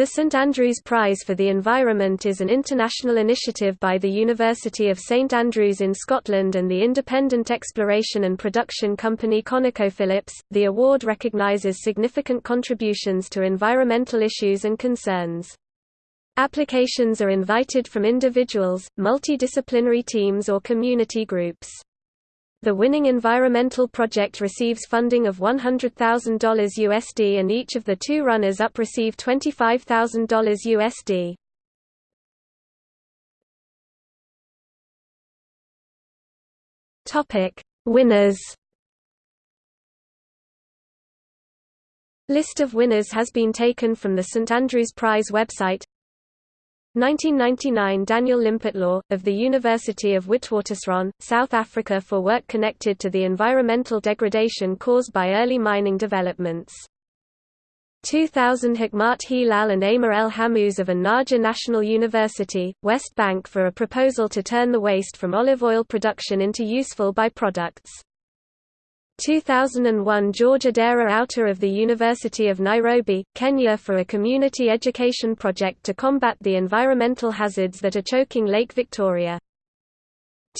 The St Andrews Prize for the Environment is an international initiative by the University of St Andrews in Scotland and the independent exploration and production company ConocoPhillips. The award recognises significant contributions to environmental issues and concerns. Applications are invited from individuals, multidisciplinary teams or community groups. The winning environmental project receives funding of $100,000 USD and each of the two runners-up receive $25,000 USD. Topic: Winners. List of winners has been taken from the St Andrews Prize website. 1999 Daniel Limpitlaw, of the University of Witwatersrand, South Africa for work connected to the environmental degradation caused by early mining developments. 2000 Hikmat Hilal and Amar El Hammouz of An-Najah National University, West Bank for a proposal to turn the waste from olive oil production into useful byproducts. 2001 George Adera Outer of the University of Nairobi, Kenya for a community education project to combat the environmental hazards that are choking Lake Victoria.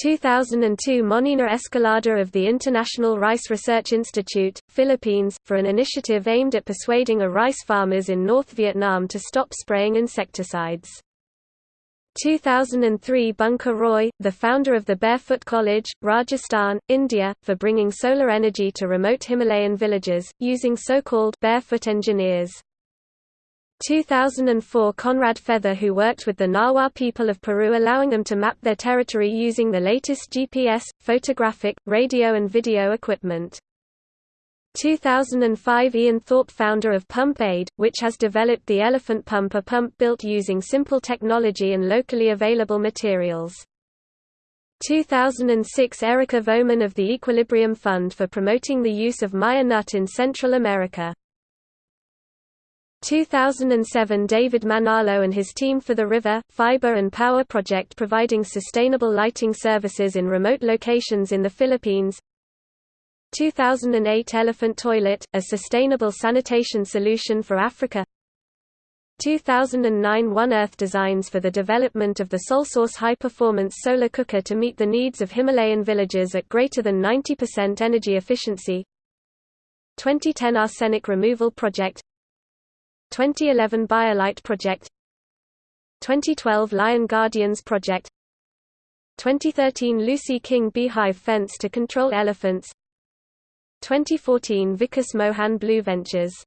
2002 Monina Escalada of the International Rice Research Institute, Philippines, for an initiative aimed at persuading a rice farmers in North Vietnam to stop spraying insecticides. 2003 Bunker Roy, the founder of the Barefoot College, Rajasthan, India, for bringing solar energy to remote Himalayan villages, using so-called barefoot engineers. 2004 Conrad Feather who worked with the Nahua people of Peru allowing them to map their territory using the latest GPS, photographic, radio and video equipment. 2005 Ian Thorpe founder of Pump Aid, which has developed the Elephant Pump a pump built using simple technology and locally available materials. 2006 Erika Vohman of the Equilibrium Fund for promoting the use of Maya nut in Central America. 2007 David Manalo and his team for the River, Fiber and Power Project providing sustainable lighting services in remote locations in the Philippines 2008 Elephant Toilet, a sustainable sanitation solution for Africa. 2009 One Earth designs for the development of the SolSource high-performance solar cooker to meet the needs of Himalayan villages at greater than 90% energy efficiency. 2010 Arsenic Removal Project. 2011 BioLite Project. 2012 Lion Guardians Project. 2013 Lucy King Beehive Fence to control elephants 2014 Vikas Mohan Blue Ventures